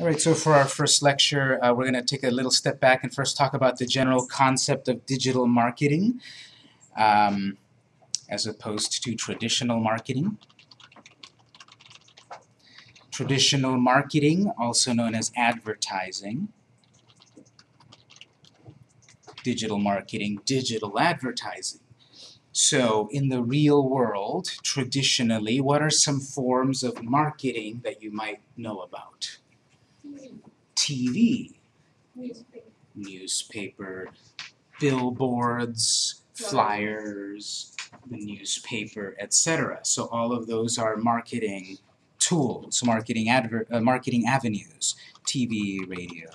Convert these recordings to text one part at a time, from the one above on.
All right, so for our first lecture, uh, we're going to take a little step back and first talk about the general concept of digital marketing um, as opposed to traditional marketing. Traditional marketing, also known as advertising. Digital marketing, digital advertising. So in the real world, traditionally, what are some forms of marketing that you might know about? TV, Newspaper. newspaper, billboards, flyers, the newspaper, etc. So all of those are marketing tools, marketing adver uh, marketing avenues, TV, radio.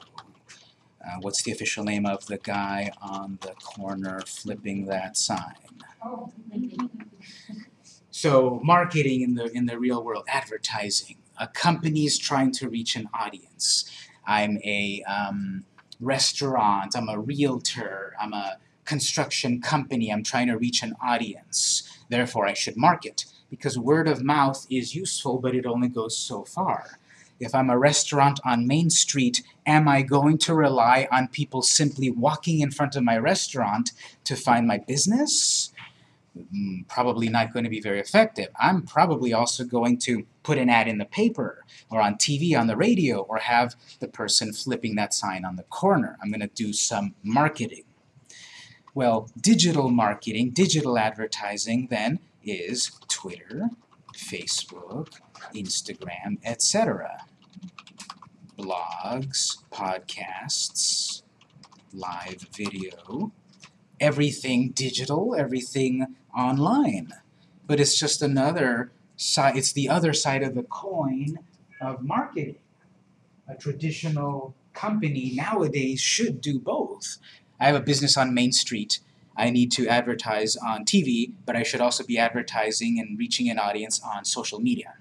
Uh, what's the official name of the guy on the corner flipping that sign? Oh. So marketing in the in the real world, advertising. A company's trying to reach an audience. I'm a um, restaurant. I'm a realtor. I'm a construction company. I'm trying to reach an audience. Therefore, I should market because word of mouth is useful, but it only goes so far. If I'm a restaurant on Main Street, am I going to rely on people simply walking in front of my restaurant to find my business? Probably not going to be very effective. I'm probably also going to put an ad in the paper or on TV, on the radio, or have the person flipping that sign on the corner. I'm going to do some marketing. Well, digital marketing, digital advertising then is Twitter, Facebook, Instagram, etc. Blogs, podcasts, live video, everything digital, everything online. But it's just another side, it's the other side of the coin of marketing. A traditional company nowadays should do both. I have a business on Main Street. I need to advertise on TV, but I should also be advertising and reaching an audience on social media.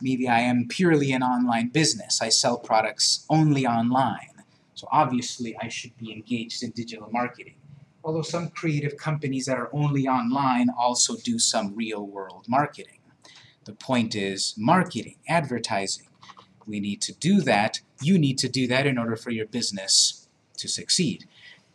Maybe I am purely an online business. I sell products only online. So obviously I should be engaged in digital marketing. Although some creative companies that are only online also do some real-world marketing. The point is marketing, advertising. We need to do that. You need to do that in order for your business to succeed.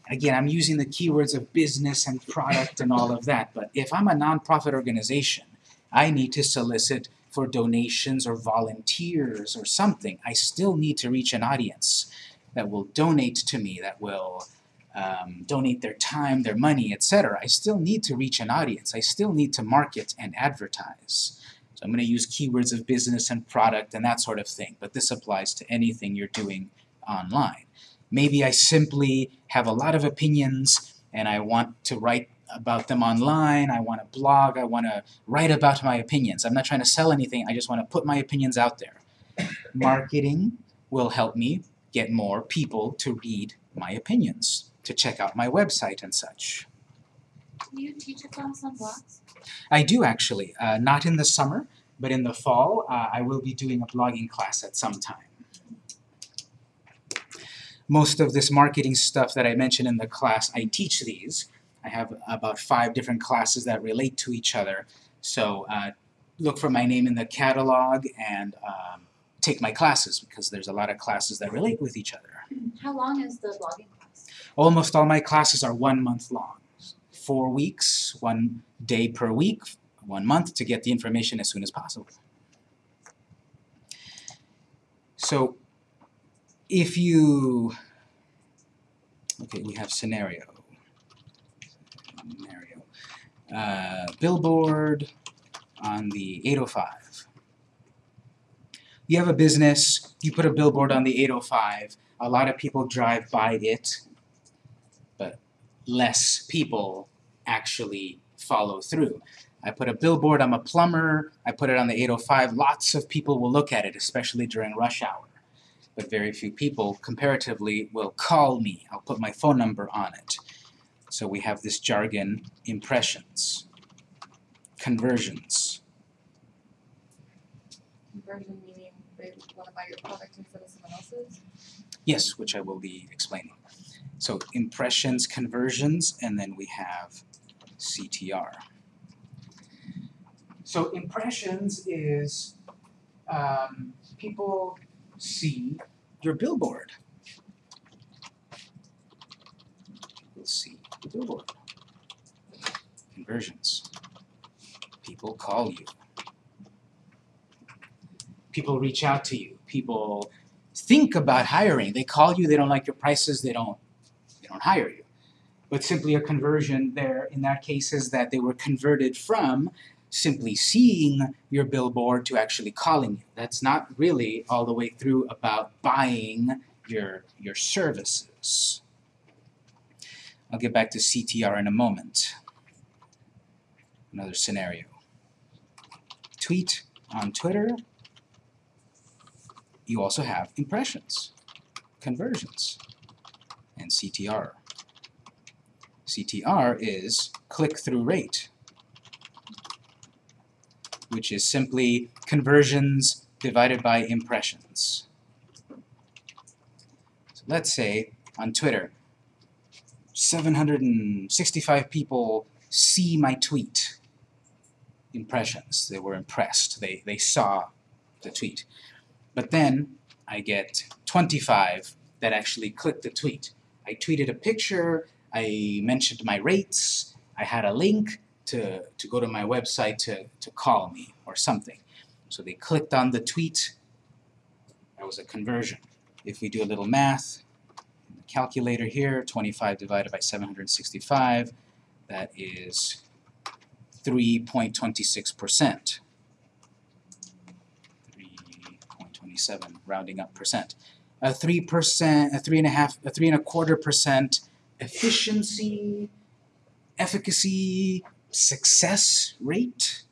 Again, I'm using the keywords of business and product and all of that, but if I'm a nonprofit organization, I need to solicit for donations or volunteers or something. I still need to reach an audience that will donate to me, that will um, donate their time, their money, etc. I still need to reach an audience. I still need to market and advertise. So I'm going to use keywords of business and product and that sort of thing, but this applies to anything you're doing online. Maybe I simply have a lot of opinions and I want to write about them online, I want to blog, I want to write about my opinions. I'm not trying to sell anything, I just want to put my opinions out there. Marketing will help me get more people to read my opinions, to check out my website and such. Do you teach a class on blogs? I do actually, uh, not in the summer, but in the fall uh, I will be doing a blogging class at some time. Most of this marketing stuff that I mentioned in the class, I teach these. I have about five different classes that relate to each other. So uh, look for my name in the catalog and um, take my classes because there's a lot of classes that relate with each other. How long is the blogging class? Almost all my classes are one month long. Four weeks, one day per week, one month to get the information as soon as possible. So if you, okay, we have scenario. Scenario. Uh, billboard on the 805. You have a business, you put a billboard on the 805, a lot of people drive by it, less people actually follow through. I put a billboard, I'm a plumber, I put it on the 805, lots of people will look at it, especially during rush hour. But very few people, comparatively, will call me. I'll put my phone number on it. So we have this jargon, impressions, conversions. Conversion meaning they want to buy your product instead of someone else's? Yes, which I will be explaining. So impressions, conversions, and then we have CTR. So impressions is um, people see your billboard. People see the billboard. Conversions. People call you. People reach out to you. People think about hiring. They call you, they don't like your prices, they don't they don't hire you. But simply a conversion there in that case is that they were converted from simply seeing your billboard to actually calling you. That's not really all the way through about buying your your services. I'll get back to CTR in a moment. Another scenario. Tweet on Twitter. You also have impressions, conversions, and CTR. CTR is click-through rate, which is simply conversions divided by impressions. So let's say on Twitter, 765 people see my tweet. Impressions. They were impressed. They, they saw the tweet. But then I get 25 that actually clicked the tweet. I tweeted a picture, I mentioned my rates, I had a link to, to go to my website to, to call me or something. So they clicked on the tweet, that was a conversion. If we do a little math, calculator here, 25 divided by 765, that is 3.26%. 3.27, rounding up percent. A 3%, a 3.5, a 3 and a quarter percent efficiency, efficacy, success rate.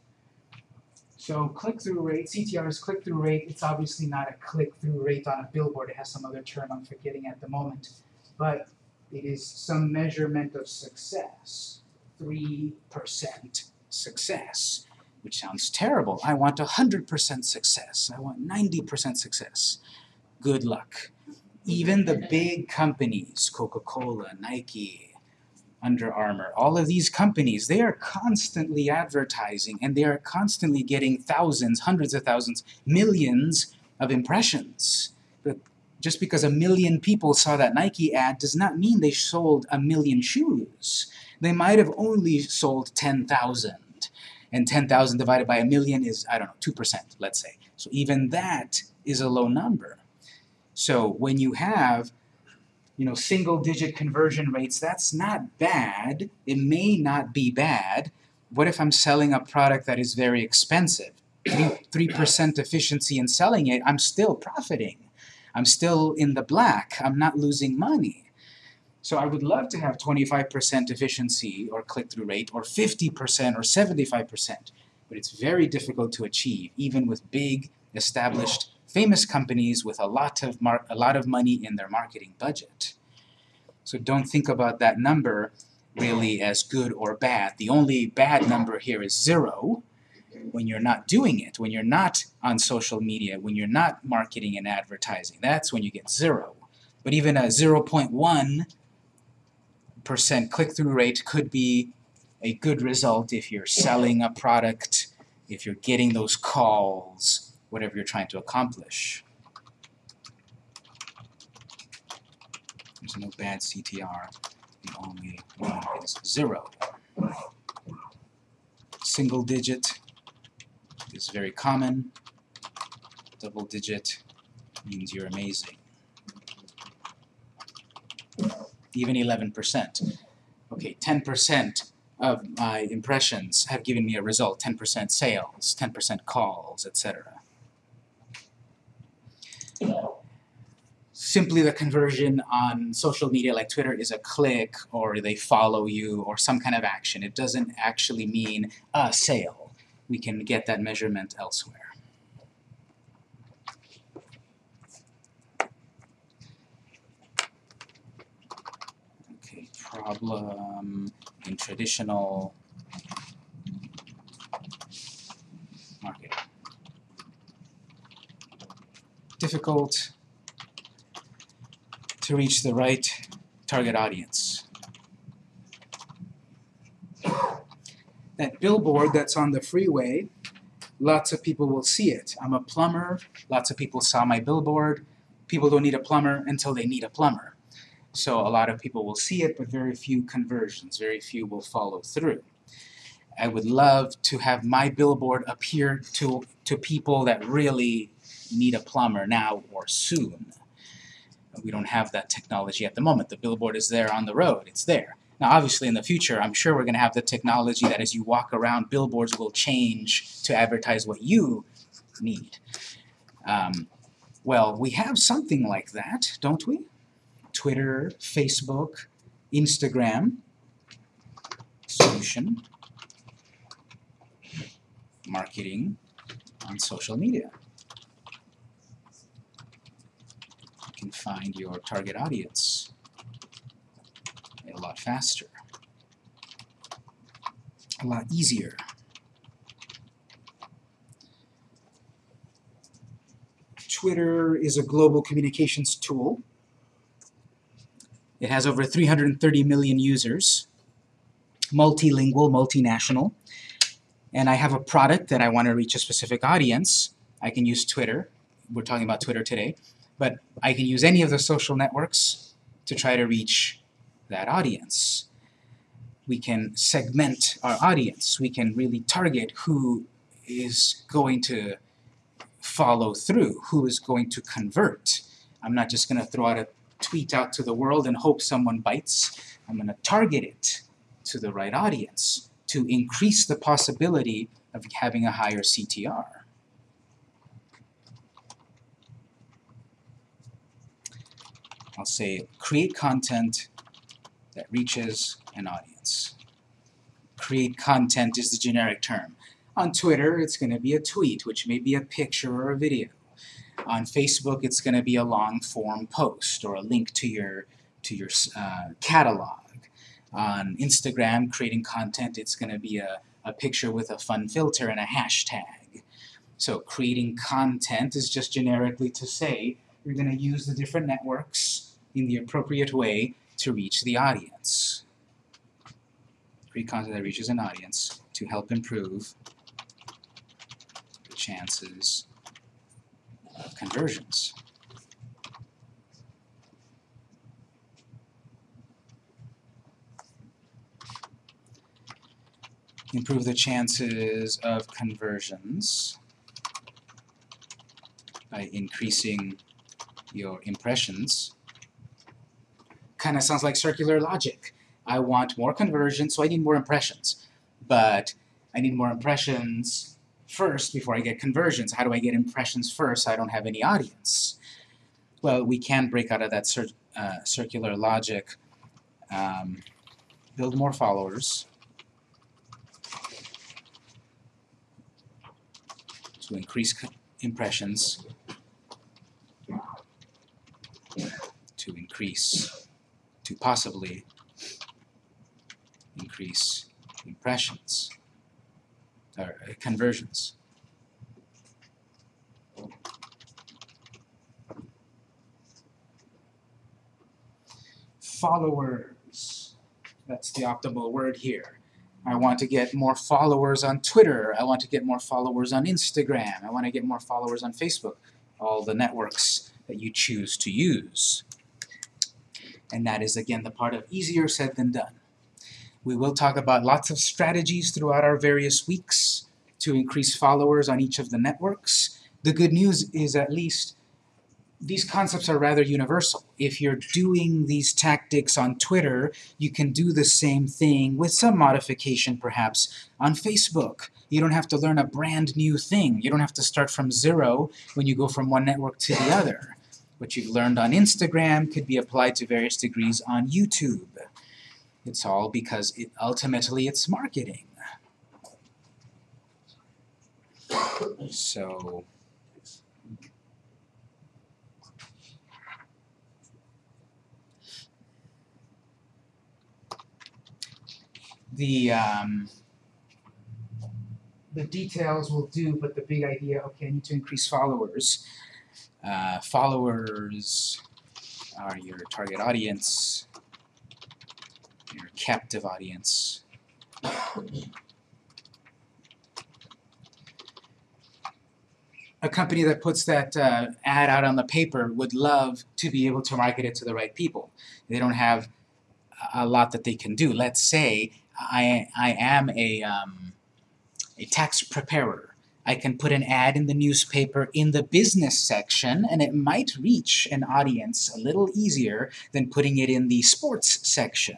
So click-through rate, CTR is click-through rate. It's obviously not a click-through rate on a billboard. It has some other term I'm forgetting at the moment. But it is some measurement of success. 3% success, which sounds terrible. I want 100% success. I want 90% success. Good luck. Even the big companies, Coca-Cola, Nike, Under Armour, all of these companies, they are constantly advertising and they are constantly getting thousands, hundreds of thousands, millions of impressions. But just because a million people saw that Nike ad does not mean they sold a million shoes. They might have only sold 10,000. And 10,000 divided by a million is, I don't know, 2%, let's say. So even that is a low number. So when you have you know, single digit conversion rates, that's not bad. It may not be bad. What if I'm selling a product that is very expensive? 3% efficiency in selling it, I'm still profiting. I'm still in the black. I'm not losing money. So I would love to have 25% efficiency or click-through rate or 50% or 75%, but it's very difficult to achieve, even with big, established, famous companies with a lot of a lot of money in their marketing budget. So don't think about that number really as good or bad. The only bad number here is zero when you're not doing it, when you're not on social media, when you're not marketing and advertising. That's when you get zero. But even a 0.1 percent click-through rate could be a good result if you're selling a product, if you're getting those calls, whatever you're trying to accomplish. There's no bad CTR. The only one is zero. Single digit is very common. Double digit means you're amazing. Even 11%. Okay, 10% of my impressions have given me a result. 10% sales, 10% calls, etc. simply the conversion on social media like Twitter is a click or they follow you or some kind of action. It doesn't actually mean a sale. We can get that measurement elsewhere. Okay, problem in traditional marketing. Difficult to reach the right target audience. That billboard that's on the freeway lots of people will see it. I'm a plumber, lots of people saw my billboard. People don't need a plumber until they need a plumber. So a lot of people will see it, but very few conversions, very few will follow through. I would love to have my billboard appear to, to people that really need a plumber now or soon. We don't have that technology at the moment. The billboard is there on the road, it's there. Now obviously in the future, I'm sure we're going to have the technology that as you walk around, billboards will change to advertise what you need. Um, well, we have something like that, don't we? Twitter, Facebook, Instagram, solution, marketing on social media. You can find your target audience a lot faster, a lot easier. Twitter is a global communications tool. It has over 330 million users, multilingual, multinational, and I have a product that I want to reach a specific audience. I can use Twitter. We're talking about Twitter today. But I can use any of the social networks to try to reach that audience. We can segment our audience. We can really target who is going to follow through, who is going to convert. I'm not just going to throw out a tweet out to the world and hope someone bites. I'm going to target it to the right audience to increase the possibility of having a higher CTR. I'll say create content that reaches an audience. Create content is the generic term. On Twitter, it's going to be a tweet, which may be a picture or a video. On Facebook, it's going to be a long-form post or a link to your, to your uh, catalog. On Instagram, creating content, it's going to be a, a picture with a fun filter and a hashtag. So creating content is just generically to say you're going to use the different networks in the appropriate way to reach the audience. Create content that reaches an audience to help improve the chances of conversions. Improve the chances of conversions by increasing your impressions kind of sounds like circular logic. I want more conversions, so I need more impressions. But I need more impressions first before I get conversions. How do I get impressions first? I don't have any audience. Well, we can break out of that cir uh, circular logic, um, build more followers, to increase impressions, to increase, to possibly increase impressions, or uh, conversions. Followers, that's the optimal word here. I want to get more followers on Twitter. I want to get more followers on Instagram. I want to get more followers on Facebook. All the networks that you choose to use. And that is, again, the part of easier said than done. We will talk about lots of strategies throughout our various weeks to increase followers on each of the networks. The good news is at least these concepts are rather universal. If you're doing these tactics on Twitter, you can do the same thing with some modification perhaps on Facebook. You don't have to learn a brand new thing. You don't have to start from zero when you go from one network to the other. What you've learned on Instagram could be applied to various degrees on YouTube. It's all because it, ultimately it's marketing. So the um, the details will do, but the big idea, okay, I need to increase followers. Uh, followers are your target audience, your captive audience. a company that puts that uh, ad out on the paper would love to be able to market it to the right people. They don't have a lot that they can do. Let's say I, I am a, um, a tax preparer. I can put an ad in the newspaper in the business section and it might reach an audience a little easier than putting it in the sports section.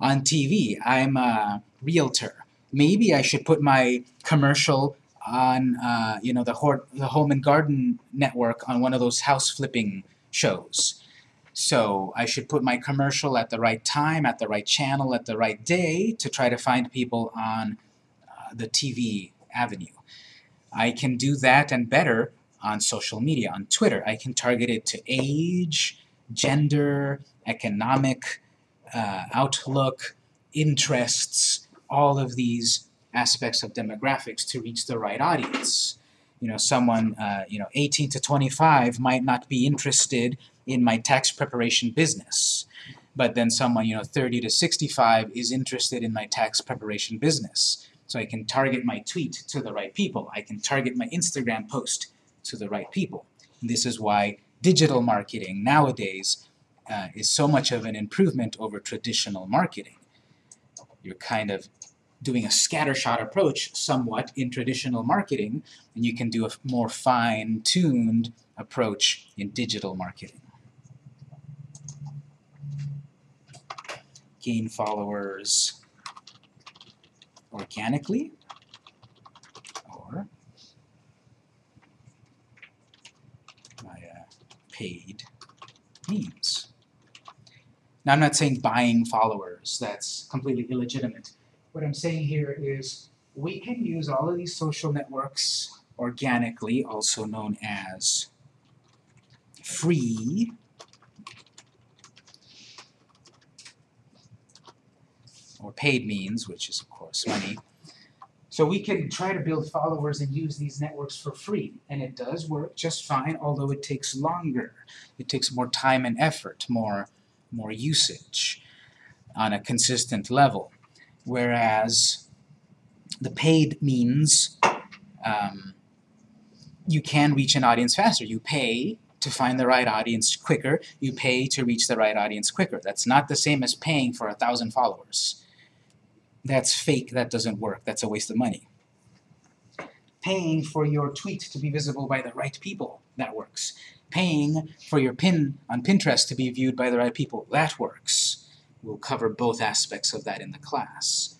On TV, I'm a realtor. Maybe I should put my commercial on uh, you know the, the Home and Garden Network on one of those house flipping shows. So I should put my commercial at the right time, at the right channel, at the right day to try to find people on uh, the TV avenue. I can do that and better on social media, on Twitter. I can target it to age, gender, economic uh, outlook, interests, all of these aspects of demographics to reach the right audience. You know, someone, uh, you know, 18 to 25 might not be interested in my tax preparation business. But then someone, you know, 30 to 65 is interested in my tax preparation business. So I can target my tweet to the right people. I can target my Instagram post to the right people. And this is why digital marketing nowadays uh, is so much of an improvement over traditional marketing. You're kind of doing a scattershot approach somewhat in traditional marketing, and you can do a more fine-tuned approach in digital marketing. Gain followers organically or via uh, paid means. Now I'm not saying buying followers, that's completely illegitimate. What I'm saying here is we can use all of these social networks organically, also known as free or paid means, which is of course money. So we can try to build followers and use these networks for free, and it does work just fine, although it takes longer. It takes more time and effort, more, more usage on a consistent level. Whereas the paid means um, you can reach an audience faster. You pay to find the right audience quicker. You pay to reach the right audience quicker. That's not the same as paying for a thousand followers. That's fake, that doesn't work, that's a waste of money. Paying for your tweet to be visible by the right people, that works. Paying for your pin on Pinterest to be viewed by the right people, that works. We'll cover both aspects of that in the class.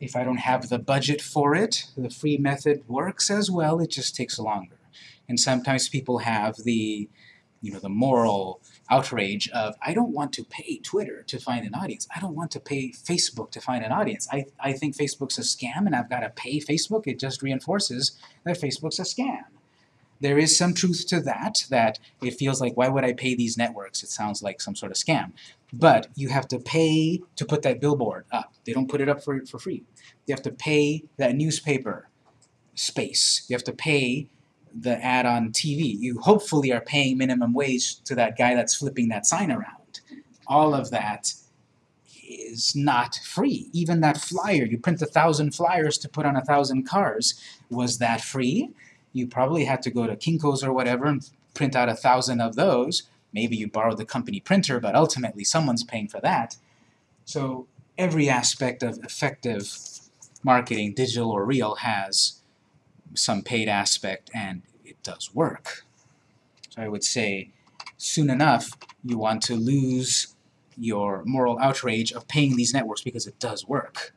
If I don't have the budget for it, the free method works as well, it just takes longer. And sometimes people have the, you know, the moral outrage of, I don't want to pay Twitter to find an audience. I don't want to pay Facebook to find an audience. I, I think Facebook's a scam and I've got to pay Facebook. It just reinforces that Facebook's a scam. There is some truth to that, that it feels like, why would I pay these networks? It sounds like some sort of scam. But you have to pay to put that billboard up. They don't put it up for, for free. You have to pay that newspaper space. You have to pay the ad on TV. You hopefully are paying minimum wage to that guy that's flipping that sign around. All of that is not free. Even that flyer, you print a thousand flyers to put on a thousand cars. Was that free? You probably had to go to Kinko's or whatever and print out a thousand of those. Maybe you borrowed the company printer, but ultimately someone's paying for that. So every aspect of effective marketing, digital or real, has some paid aspect and it does work. So I would say soon enough you want to lose your moral outrage of paying these networks because it does work.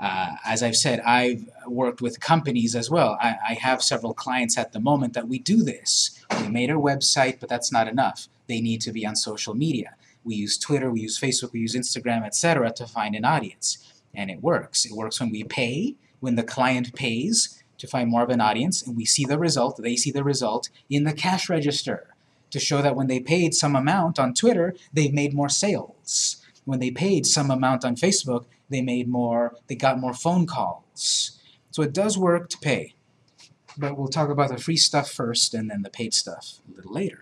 Uh, as I've said, I've worked with companies as well. I, I have several clients at the moment that we do this. We made a website, but that's not enough. They need to be on social media. We use Twitter, we use Facebook, we use Instagram, etc. to find an audience. And it works. It works when we pay, when the client pays, to find more of an audience, and we see the result, they see the result in the cash register to show that when they paid some amount on Twitter, they've made more sales. When they paid some amount on Facebook, they made more, they got more phone calls. So it does work to pay. But we'll talk about the free stuff first and then the paid stuff a little later.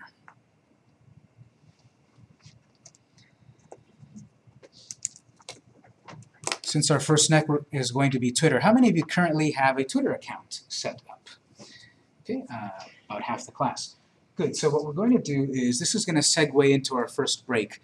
Since our first network is going to be Twitter, how many of you currently have a Twitter account set up? Okay, uh, about half the class. Good, so what we're going to do is, this is gonna segue into our first break.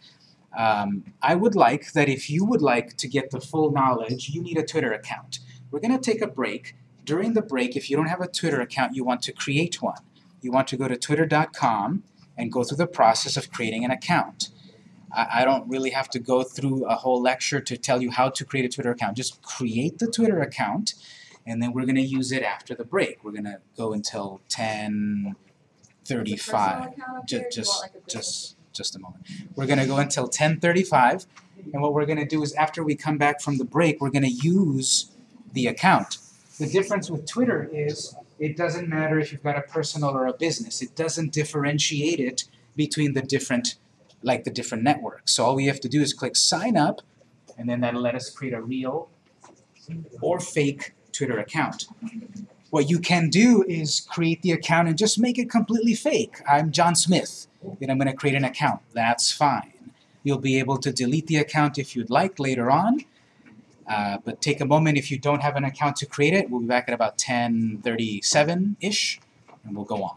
Um, I would like that if you would like to get the full knowledge, you need a Twitter account. We're gonna take a break. During the break, if you don't have a Twitter account, you want to create one. You want to go to twitter.com and go through the process of creating an account. I, I don't really have to go through a whole lecture to tell you how to create a Twitter account. Just create the Twitter account, and then we're gonna use it after the break. We're gonna go until ten thirty-five. Ju- just, just, just a moment. We're gonna go until ten thirty-five, and what we're gonna do is after we come back from the break, we're gonna use the account. The difference with Twitter is, it doesn't matter if you've got a personal or a business. It doesn't differentiate it between the different, like the different networks. So all we have to do is click sign up, and then that'll let us create a real or fake Twitter account. What you can do is create the account and just make it completely fake. I'm John Smith, and I'm going to create an account. That's fine. You'll be able to delete the account if you'd like later on, uh, but take a moment if you don't have an account to create it. We'll be back at about 10:37-ish, and we'll go on.